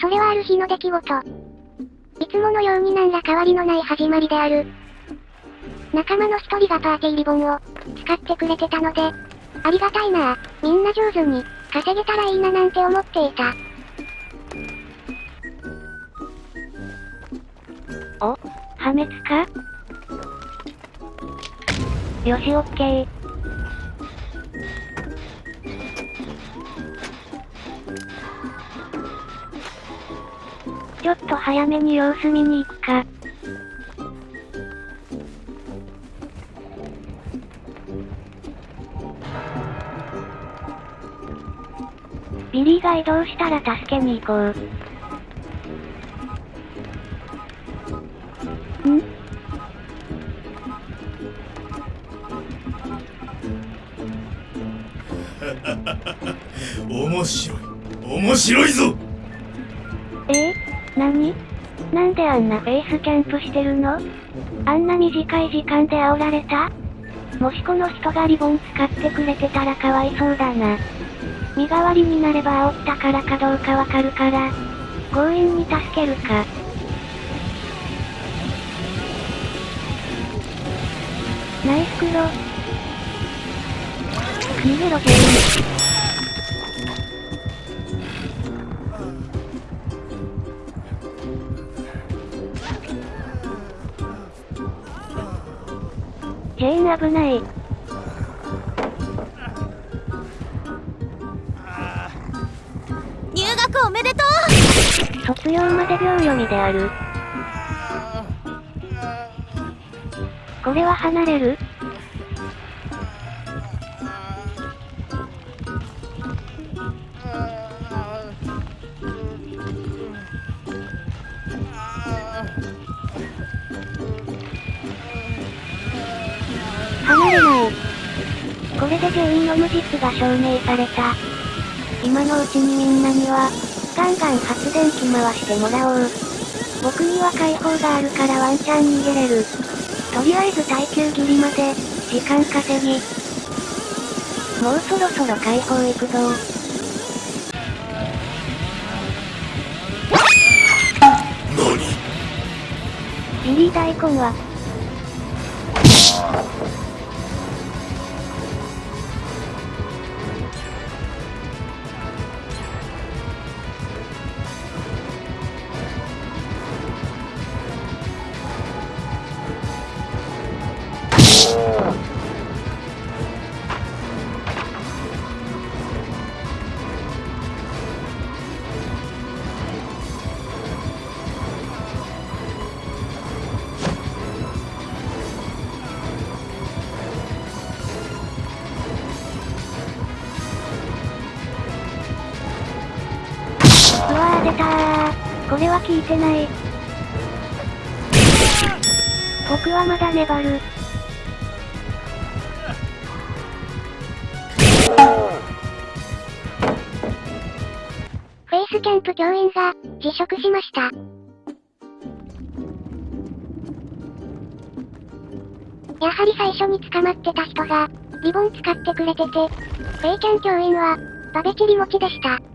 それはある日の出来事。いつものように何ら変わりのない始まりである。仲間の一人がパーティーリボンを使ってくれてたので、ありがたいなみんな上手に稼げたらいいななんて思っていた。お破滅か？よしオッケー。ちょっと早めに様子見に行くか。ビリーが移動したら助けに行こう。ん？面白い面白いぞ何？なんであんなベースキャンプしてるの？あんな短い時間で煽られた？もしこの人がリボン使ってくれてたらかわいそうだな。身代わりになれば煽ったからかどうかわかるから、強引に助けるか。ナイスクロ。逃げろ全員。ジェーン危ない。入学おめでとう卒業まで秒読みである。これは離れる？離れない。これで全員の無実が証明された。今のうちにみんなには、ガンガン発電機回してもらおう。僕には解放があるからワンチャン逃げれる。とりあえず耐久切りまで、時間稼ぎ。もうそろそろ解放行くぞ何ビリー大根は、うわー出たー。これは効いてない。僕はまだ粘る。フェイスキャンプ教員が、辞職しました。やはり最初に捕まってた人が、リボン使ってくれてて、フェイキャン教員は、バベチリ持ちでした。